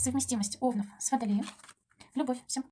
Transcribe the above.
совместимость овнов с водолеем. Любовь всем.